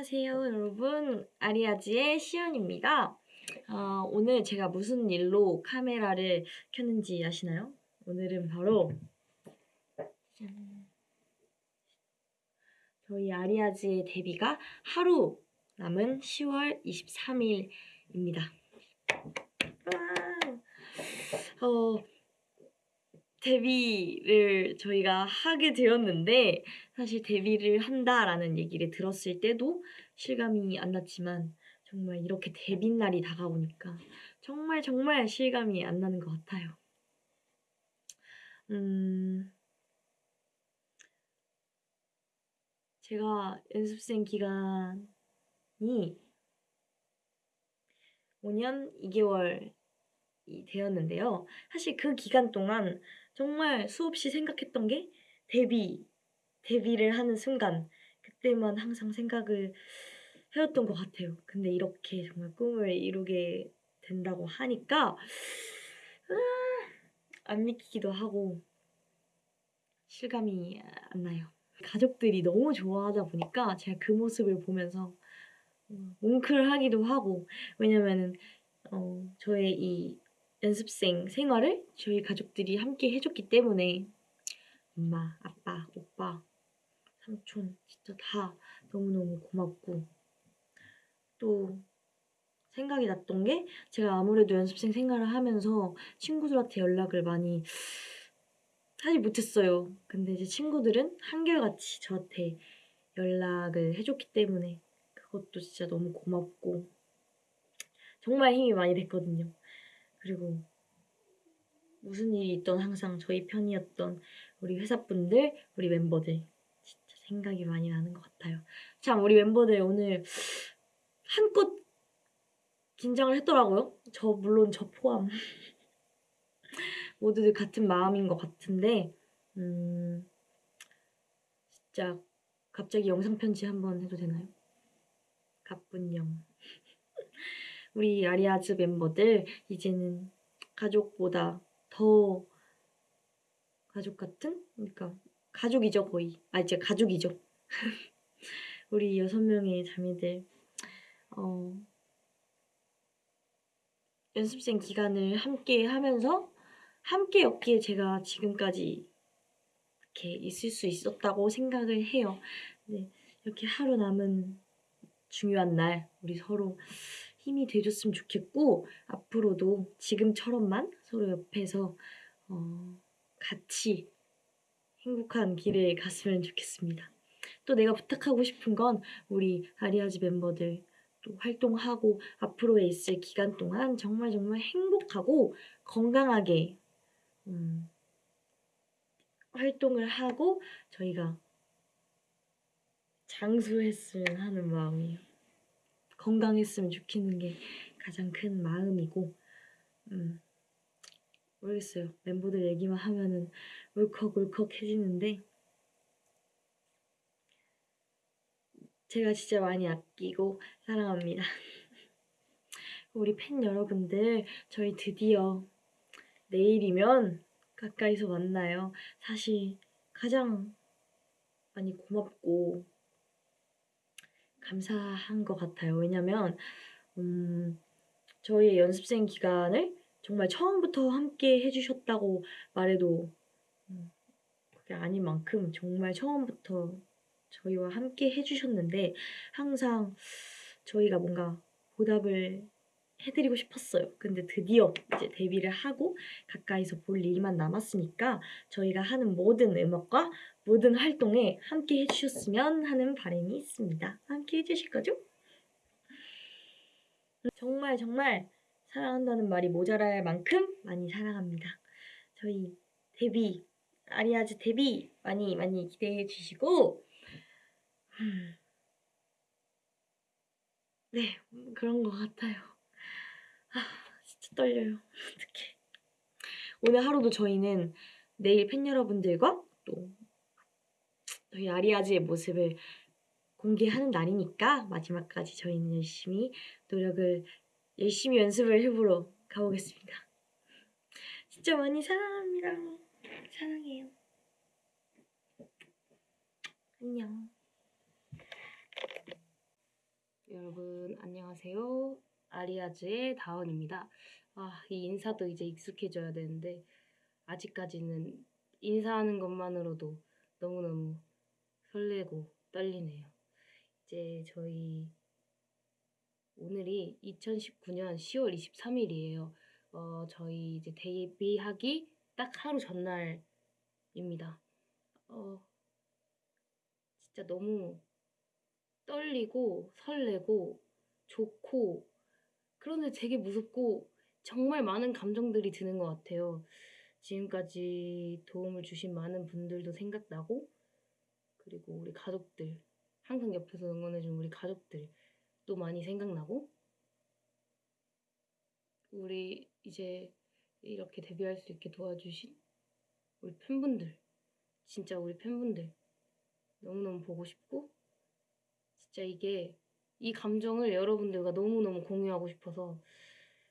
안녕하세요 여러분 아리아즈의 시연입니다 어, 오늘 제가 무슨 일로 카메라를 켰는지 아시나요? 오늘은 바로 짠. 저희 아리아즈의 데뷔가 하루 남은 10월 23일입니다 어, 데뷔를 저희가 하게 되었는데 사실 데뷔를 한다라는 얘기를 들었을 때도 실감이 안 났지만 정말 이렇게 데뷔 날이 다가오니까 정말 정말 실감이 안 나는 것 같아요. 음, 제가 연습생 기간이 5년 2개월이 되었는데요. 사실 그 기간 동안 정말 수없이 생각했던 게 데뷔, 데뷔를 하는 순간 그때만 항상 생각을 해왔던 것 같아요. 근데 이렇게 정말 꿈을 이루게 된다고 하니까 아, 안 믿기도 하고 실감이 안 나요. 가족들이 너무 좋아하다 보니까 제가 그 모습을 보면서 뭉클하기도 하고 왜냐면은 어, 저의 이 연습생 생활을 저희 가족들이 함께 해줬기 때문에 엄마, 아빠, 오빠, 삼촌 진짜 다 너무너무 고맙고 또 생각이 났던 게 제가 아무래도 연습생 생활을 하면서 친구들한테 연락을 많이 하지 못했어요. 근데 이제 친구들은 한결같이 저한테 연락을 해줬기 때문에 그것도 진짜 너무 고맙고 정말 힘이 많이 됐거든요. 그리고 무슨 일이 있던 항상 저희 편이었던 우리 회사분들, 우리 멤버들 진짜 생각이 많이 나는 것 같아요. 참 우리 멤버들 오늘 한껏 긴장을 했더라고요. 저 물론 저 포함 모두들 같은 마음인 것 같은데 음 진짜 갑자기 영상 편지 한번 해도 되나요? 가뿐영 우리 아리아즈 멤버들 이제는 가족보다 더 가족 같은? 그러니까 가족이죠 거의 아 이제 가족이죠 우리 여섯 명의 자매들 어, 연습생 기간을 함께 하면서 함께였기에 제가 지금까지 이렇게 있을 수 있었다고 생각을 해요. 네, 이렇게 하루 남은 중요한 날 우리 서로 힘이 돼줬으면 좋겠고 앞으로도 지금처럼만 서로 옆에서 어, 같이 행복한 길을 갔으면 좋겠습니다. 또 내가 부탁하고 싶은 건 우리 아리아즈 멤버들 또 활동하고 앞으로의 있을 기간 동안 정말 정말 행복하고 건강하게 음, 활동을 하고 저희가 장수했으면 하는 마음이에요. 건강했으면 좋겠는 게 가장 큰 마음이고 음, 모르겠어요. 멤버들 얘기만 하면은 울컥울컥해지는데 제가 진짜 많이 아끼고 사랑합니다. 우리 팬 여러분들 저희 드디어 내일이면 가까이서 만나요. 사실 가장 많이 고맙고 감사한 것 같아요. 왜냐면 음, 저희의 연습생 기간을 정말 처음부터 함께 해주셨다고 말해도 음, 그게 아닌 만큼 정말 처음부터 저희와 함께 해주셨는데 항상 저희가 뭔가 보답을 해드리고 싶었어요. 근데 드디어 이제 데뷔를 하고 가까이서 볼 일만 남았으니까 저희가 하는 모든 음악과 모든 활동에 함께 해주셨으면 하는 바람이 있습니다. 함께 해주실 거죠? 정말 정말 사랑한다는 말이 모자랄 만큼 많이 사랑합니다. 저희 데뷔, 아리아즈 데뷔 많이 많이 기대해 주시고 네, 그런 것 같아요. 아, 진짜 떨려요. 어떡해. 오늘 하루도 저희는 내일 팬 여러분들과 또 저희 아리아즈의 모습을 공개하는 날이니까 마지막까지 저희는 열심히 노력을 열심히 연습을 해보러 가보겠습니다. 진짜 많이 사랑합니다. 사랑해요. 안녕. 여러분 안녕하세요. 아리아즈의 다원입니다. 아, 이 인사도 이제 익숙해져야 되는데 아직까지는 인사하는 것만으로도 너무너무 설레고 떨리네요. 이제 저희 오늘이 2019년 10월 23일이에요. 어, 저희 이제 데뷔하기 딱 하루 전날입니다. 어, 진짜 너무 떨리고 설레고 좋고 그런데 되게 무섭고 정말 많은 감정들이 드는 것 같아요. 지금까지 도움을 주신 많은 분들도 생각나고 그리고 우리 가족들 항상 옆에서 응원해준 우리 가족들도 많이 생각나고 우리 이제 이렇게 데뷔할 수 있게 도와주신 우리 팬분들 진짜 우리 팬분들 너무너무 보고 싶고 진짜 이게 이 감정을 여러분들과 너무너무 공유하고 싶어서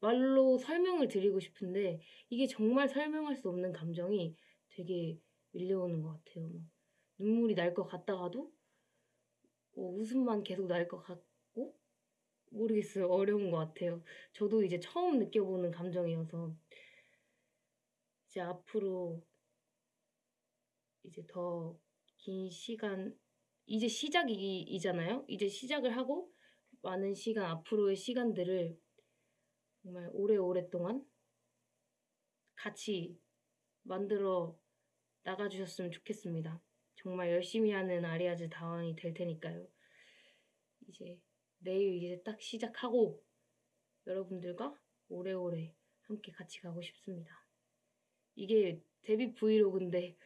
말로 설명을 드리고 싶은데 이게 정말 설명할 수 없는 감정이 되게 밀려오는 것 같아요. 막 눈물이 날 것 같다가도 어, 웃음만 계속 날 것 같고 모르겠어요. 어려운 것 같아요. 저도 이제 처음 느껴보는 감정이어서 이제 앞으로 이제 더 긴 시간 이제 시작이잖아요. 이제 시작을 하고 많은 시간 앞으로의 시간들을 정말 오래오랫동안 같이 만들어 나가주셨으면 좋겠습니다. 정말 열심히 하는 아리아즈 다원이 될 테니까요. 이제 내일 이제 딱 시작하고 여러분들과 오래오래 함께 같이 가고 싶습니다. 이게 데뷔 브이로그인데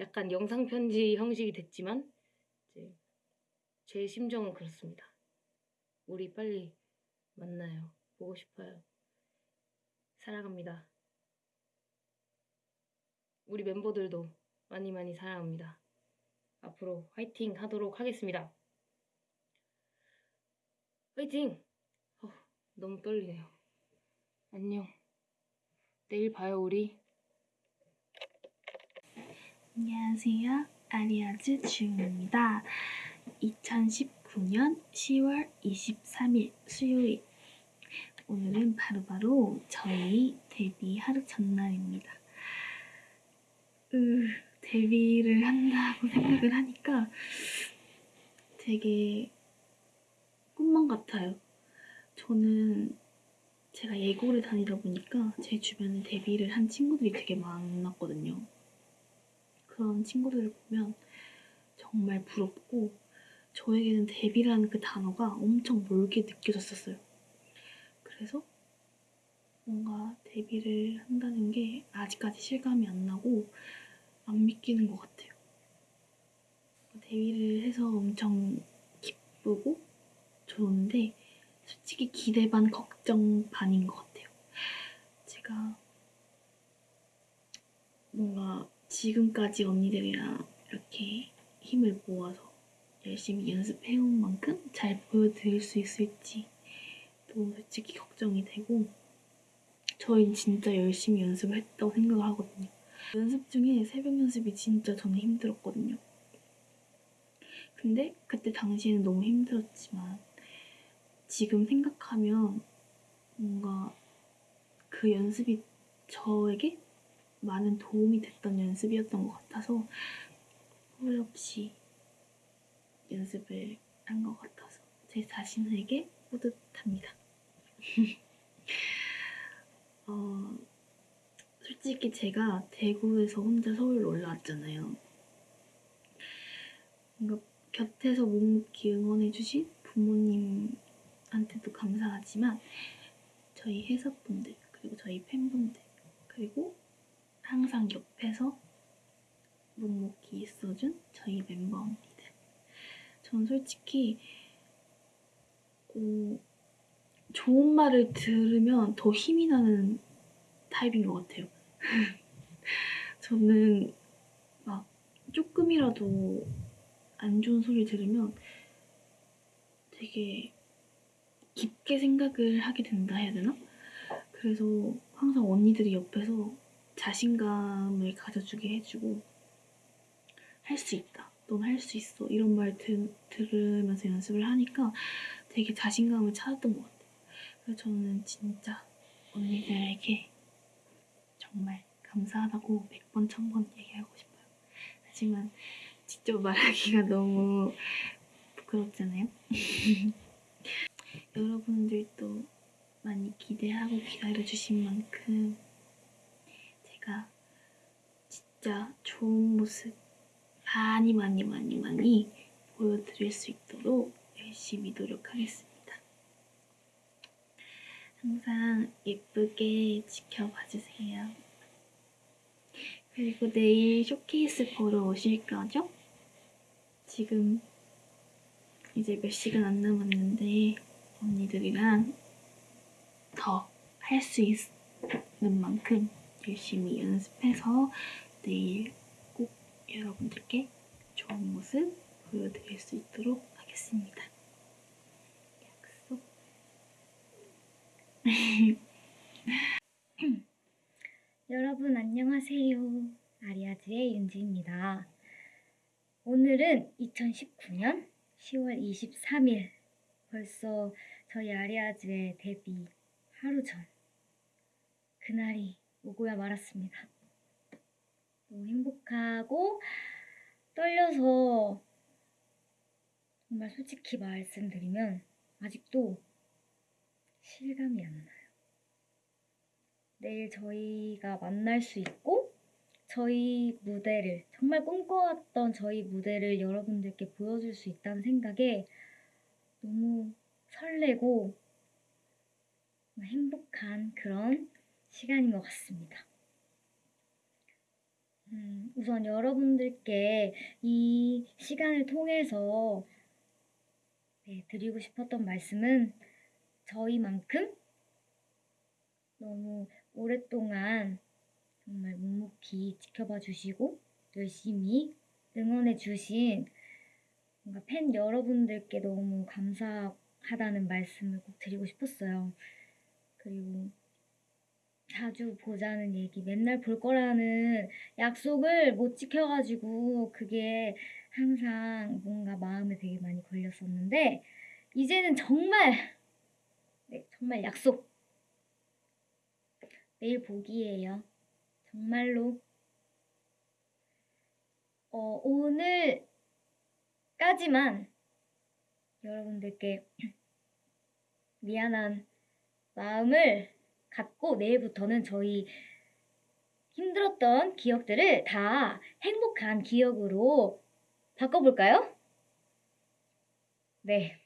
약간 영상 편지 형식이 됐지만 이제 제 심정은 그렇습니다. 우리 빨리 만나요. 보고 싶어요. 사랑합니다. 우리 멤버들도 많이 많이 사랑합니다. 앞으로 화이팅 하도록 하겠습니다. 화이팅! 어, 너무 떨리네요. 안녕. 내일 봐요, 우리. 안녕하세요. 아리아즈 주입니다. 2019년 10월 23일 수요일. 오늘은 바로 바로 저희 데뷔 하루 전날입니다. 으, 데뷔를 한다고 생각을 하니까 되게 꿈만 같아요. 저는 제가 예고를 다니다 보니까 제 주변에 데뷔를 한 친구들이 되게 많았거든요. 그런 친구들을 보면 정말 부럽고 저에게는 데뷔라는 그 단어가 엄청 멀게 느껴졌었어요. 그래서 뭔가 데뷔를 한다는 게 아직까지 실감이 안 나고 안 믿기는 것 같아요. 데뷔를 해서 엄청 기쁘고 좋은데 솔직히 기대 반 걱정 반인 것 같아요. 제가 뭔가 지금까지 언니들이랑 이렇게 힘을 모아서 열심히 연습해온 만큼 잘 보여드릴 수 있을지 또 솔직히 걱정이 되고 저희는 진짜 열심히 연습을 했다고 생각을 하거든요. 연습 중에 새벽 연습이 진짜 저는 힘들었거든요. 근데 그때 당시에는 너무 힘들었지만 지금 생각하면 뭔가 그 연습이 저에게 많은 도움이 됐던 연습이었던 것 같아서 후회 없이 연습을 한 것 같아서 제 자신에게 뿌듯합니다. 어, 솔직히 제가 대구에서 혼자 서울로 올라왔잖아요. 뭔가 곁에서 묵묵히 응원해주신 부모님한테도 감사하지만 저희 회사분들 그리고 저희 팬분들 그리고 항상 옆에서 묵묵히 있어준 저희 멤버 언니들. 전 솔직히 어, 좋은 말을 들으면 더 힘이 나는 타입인 것 같아요. 저는 막 조금이라도 안 좋은 소리 들으면 되게 깊게 생각을 하게 된다 해야 되나? 그래서 항상 언니들이 옆에서 자신감을 가져주게 해주고 할 수 있다. 넌 할 수 있어. 이런 말 들, 들으면서 연습을 하니까 되게 자신감을 찾았던 것 같아요. 그래서 저는 진짜 언니들에게 정말 감사하다고 100번, 1000번 얘기하고 싶어요. 하지만 직접 말하기가 너무 부끄럽잖아요. 여러분들도 많이 기대하고 기다려주신 만큼 제가 진짜 좋은 모습 많이 많이 많이 많이 보여드릴 수 있도록 열심히 노력하겠습니다. 항상 예쁘게 지켜봐 주세요. 그리고 내일 쇼케이스 보러 오실 거죠? 지금 이제 몇 시간 안 남았는데 언니들이랑 더 할 수 있는 만큼 열심히 연습해서 내일 꼭 여러분들께 좋은 모습 보여드릴 수 있도록 하겠습니다. 약속. 여러분 안녕하세요. 아리아즈의 윤지입니다. 오늘은 2019년 10월 23일 벌써 저희 아리아즈의 데뷔 하루 전 그날이 오고야 말았습니다. 너무 행복하고 떨려서 정말 솔직히 말씀드리면 아직도 실감이 안 나요. 내일 저희가 만날 수 있고 저희 무대를 정말 꿈꿔왔던 저희 무대를 여러분들께 보여줄 수 있다는 생각에 너무 설레고 행복한 그런 시간인 것 같습니다. 음, 우선 여러분들께 이 시간을 통해서 네, 드리고 싶었던 말씀은 저희만큼 너무 오랫동안 정말 묵묵히 지켜봐 주시고 열심히 응원해 주신 뭔가 팬 여러분들께 너무 감사하다는 말씀을 꼭 드리고 싶었어요. 그리고 자주 보자는 얘기, 맨날 볼 거라는 약속을 못 지켜가지고 그게 항상 뭔가 마음에 되게 많이 걸렸었는데 이제는 정말 네, 정말 약속 내일 보기예요. 정말로. 어, 오늘까지만 여러분들께 미안한 마음을 갖고 내일부터는 저희 힘들었던 기억들을 다 행복한 기억으로 바꿔볼까요? 네,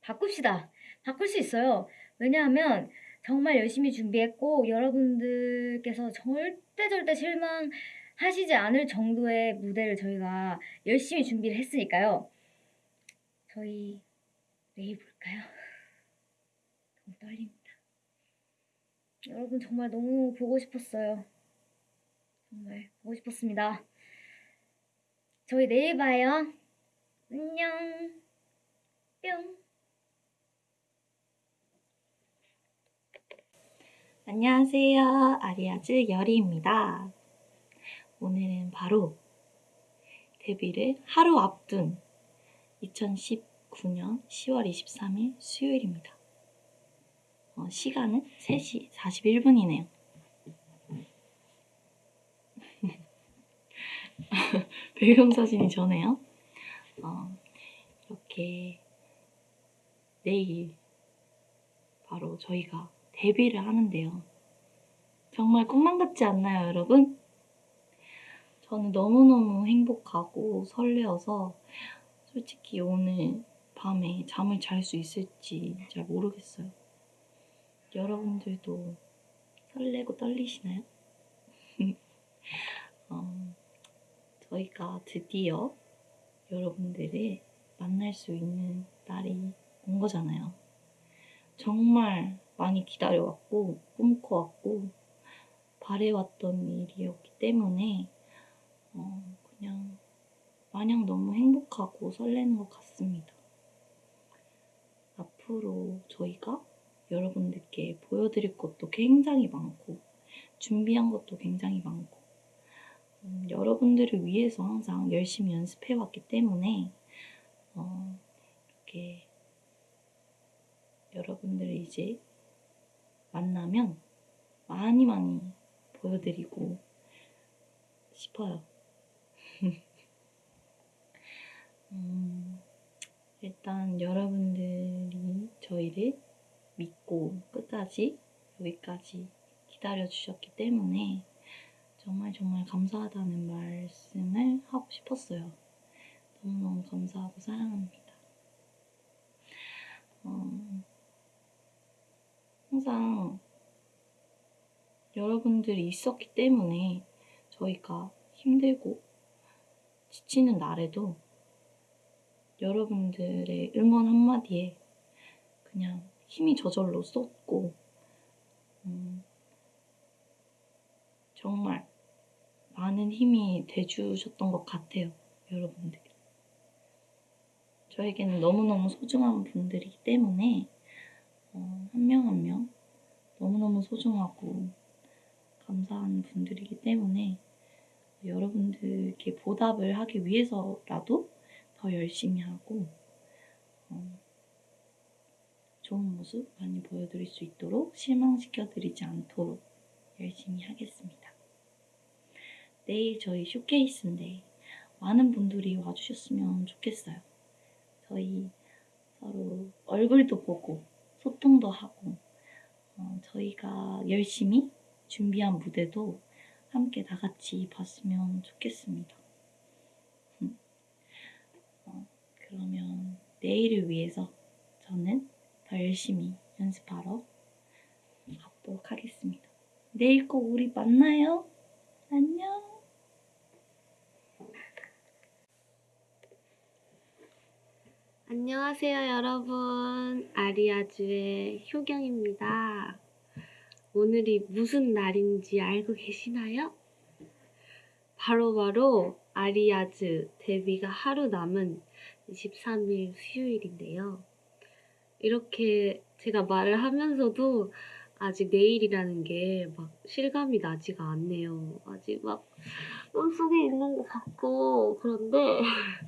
바꿉시다. 바꿀 수 있어요. 왜냐하면 정말 열심히 준비했고 여러분들께서 절대 절대 실망하시지 않을 정도의 무대를 저희가 열심히 준비를 했으니까요. 저희 내일 볼까요? 너무 떨립니다. 여러분 정말 너무 보고 싶었어요. 정말 보고 싶었습니다. 저희 내일 봐요. 안녕. 뿅. 안녕하세요. 아리아즈 열이입니다. 오늘은 바로 데뷔를 하루 앞둔 2019년 10월 23일 수요일입니다. 어, 시간은 3시 41분이네요. 배경사진이 저네요. 어, 이렇게 내일 바로 저희가 데뷔를 하는데요. 정말 꿈만 같지 않나요, 여러분? 저는 너무너무 행복하고 설레어서 솔직히 오늘 밤에 잠을 잘 수 있을지 잘 모르겠어요. 여러분들도 설레고 떨리시나요? 어, 저희가 드디어 여러분들을 만날 수 있는 날이 온 거잖아요. 정말 많이 기다려왔고 꿈꿔왔고 바래왔던 일이었기 때문에 어, 그냥 마냥 너무 행복하고 설레는 것 같습니다. 앞으로 저희가 여러분들께 보여드릴 것도 굉장히 많고 준비한 것도 굉장히 많고 음, 여러분들을 위해서 항상 열심히 연습해왔기 때문에 어, 이렇게 여러분들을 이제 만나면 많이 많이 보여드리고 싶어요. 음, 일단 여러분들이 저희를 믿고 끝까지 여기까지 기다려 주셨기 때문에 정말 정말 감사하다는 말씀을 하고 싶었어요. 너무너무 감사하고 사랑합니다. 어, 항상 여러분들이 있었기 때문에 저희가 힘들고 지치는 날에도 여러분들의 응원 한마디에 그냥 힘이 저절로 쏟고 음, 정말 많은 힘이 돼주셨던 것 같아요, 여러분들. 저에게는 너무너무 소중한 분들이기 때문에 어, 한명 한 명 너무너무 소중하고 감사한 분들이기 때문에 여러분들께 보답을 하기 위해서라도 더 열심히 하고 어, 좋은 모습 많이 보여드릴 수 있도록 실망시켜드리지 않도록 열심히 하겠습니다. 내일 저희 쇼케이스인데 많은 분들이 와주셨으면 좋겠어요. 저희 서로 얼굴도 보고 소통도 하고 어, 저희가 열심히 준비한 무대도 함께 다 같이 봤으면 좋겠습니다. 음. 어, 그러면 내일을 위해서 저는 더 열심히 연습하러 가도록 하겠습니다. 내일 꼭 우리 만나요. 안녕. 안녕하세요, 여러분. 아리아주의 효경입니다. 오늘이 무슨 날인지 알고 계시나요? 바로바로 아리아즈 데뷔가 하루 남은 23일 수요일인데요. 이렇게 제가 말을 하면서도 아직 내일이라는 게 막 실감이 나지가 않네요. 아직 막 꿈속에 있는 것 같고, 그런데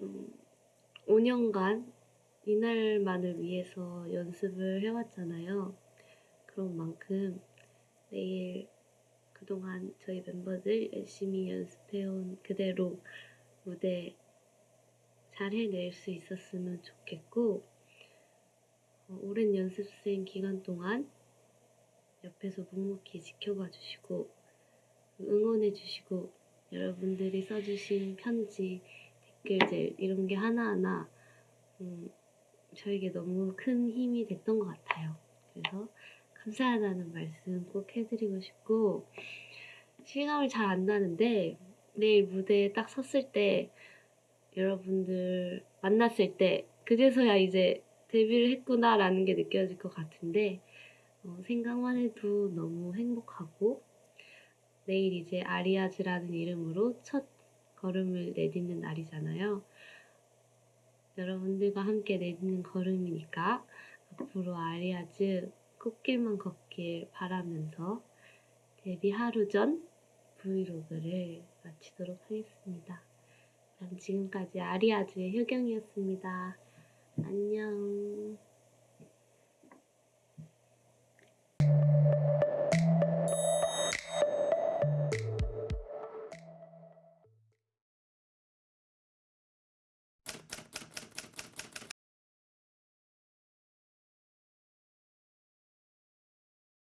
음, 5년간 이날만을 위해서 연습을 해왔잖아요. 그런 만큼 내일 그동안 저희 멤버들 열심히 연습해온 그대로 무대 잘 해낼 수 있었으면 좋겠고, 어, 오랜 연습생 기간 동안 옆에서 묵묵히 지켜봐 주시고, 응원해 주시고, 여러분들이 써주신 편지, 댓글들 이런 게 하나하나 음, 저에게 너무 큰 힘이 됐던 것 같아요. 그래서 감사하다는 말씀 꼭 해드리고 싶고 실감이 잘안 나는데 내일 무대에 딱 섰을 때 여러분들 만났을 때 그제서야 이제 데뷔를 했구나라는 게 느껴질 것 같은데 어, 생각만 해도 너무 행복하고 내일 이제 아리아즈라는 이름으로 첫 걸음을 내딛는 날이잖아요. 여러분들과 함께 내딛는 걸음이니까 앞으로 아리아즈 꽃길만 걷길 바라면서 데뷔 하루 전 브이로그를 마치도록 하겠습니다. 그럼 지금까지 아리아즈의 효경이었습니다. 안녕.